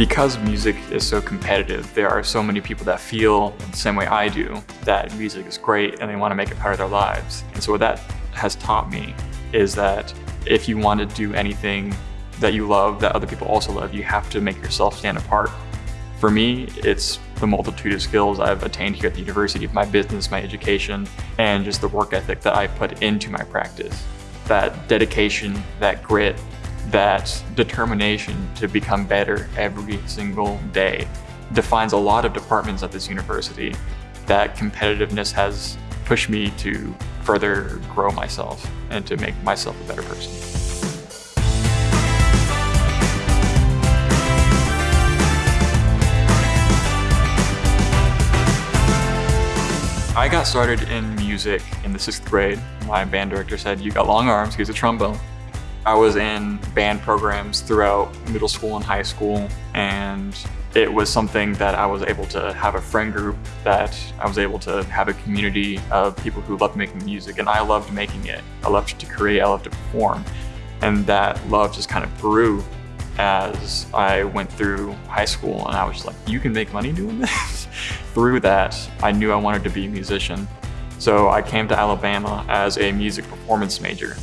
Because music is so competitive, there are so many people that feel the same way I do, that music is great and they want to make it part of their lives. And so what that has taught me is that if you want to do anything that you love, that other people also love, you have to make yourself stand apart. For me, it's the multitude of skills I've attained here at the university, my business, my education, and just the work ethic that I put into my practice. That dedication, that grit, that determination to become better every single day defines a lot of departments at this university. That competitiveness has pushed me to further grow myself and to make myself a better person. I got started in music in the sixth grade. My band director said, you got long arms, here's a trombone. I was in band programs throughout middle school and high school, and it was something that I was able to have a friend group, that I was able to have a community of people who loved making music, and I loved making it. I loved to create, I loved to perform, and that love just kind of grew as I went through high school, and I was just like, you can make money doing this? through that, I knew I wanted to be a musician. So I came to Alabama as a music performance major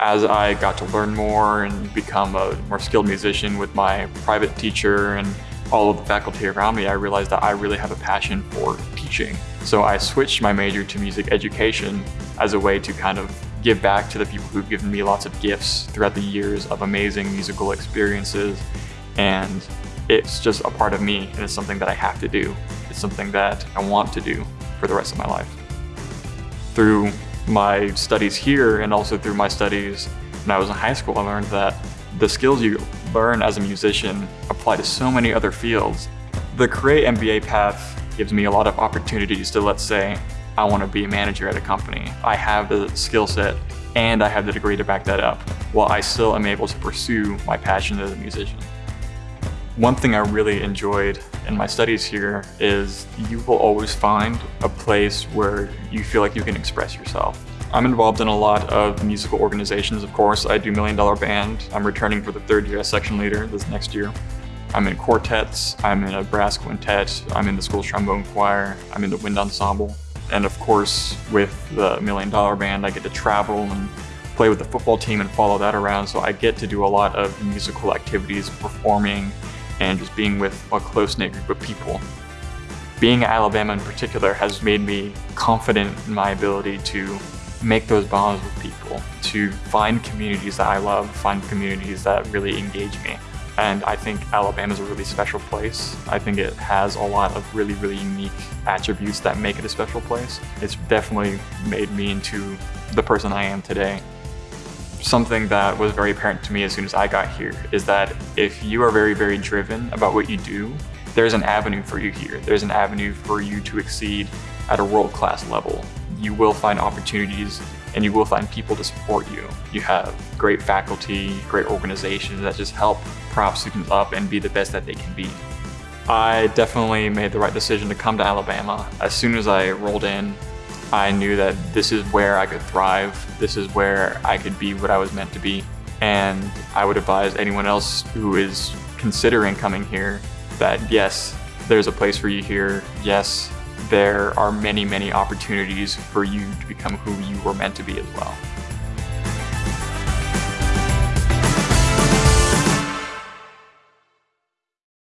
as I got to learn more and become a more skilled musician with my private teacher and all of the faculty around me, I realized that I really have a passion for teaching. So I switched my major to music education as a way to kind of give back to the people who've given me lots of gifts throughout the years of amazing musical experiences. And it's just a part of me and it's something that I have to do. It's something that I want to do for the rest of my life. Through my studies here and also through my studies when I was in high school, I learned that the skills you learn as a musician apply to so many other fields. The Create MBA path gives me a lot of opportunities to, let's say, I want to be a manager at a company. I have the skill set and I have the degree to back that up, while I still am able to pursue my passion as a musician. One thing I really enjoyed in my studies here is you will always find a place where you feel like you can express yourself. I'm involved in a lot of musical organizations, of course. I do Million Dollar Band. I'm returning for the third year as section leader this next year. I'm in quartets, I'm in a brass quintet, I'm in the school's trombone choir, I'm in the wind ensemble. And of course, with the Million Dollar Band, I get to travel and play with the football team and follow that around. So I get to do a lot of musical activities, performing, and just being with a close-knit group of people. Being at Alabama in particular has made me confident in my ability to make those bonds with people, to find communities that I love, find communities that really engage me. And I think Alabama is a really special place. I think it has a lot of really, really unique attributes that make it a special place. It's definitely made me into the person I am today something that was very apparent to me as soon as I got here is that if you are very, very driven about what you do, there's an avenue for you here. There's an avenue for you to exceed at a world-class level. You will find opportunities and you will find people to support you. You have great faculty, great organizations that just help prop students up and be the best that they can be. I definitely made the right decision to come to Alabama. As soon as I rolled in, I knew that this is where I could thrive. This is where I could be what I was meant to be. And I would advise anyone else who is considering coming here that yes, there's a place for you here. Yes, there are many, many opportunities for you to become who you were meant to be as well.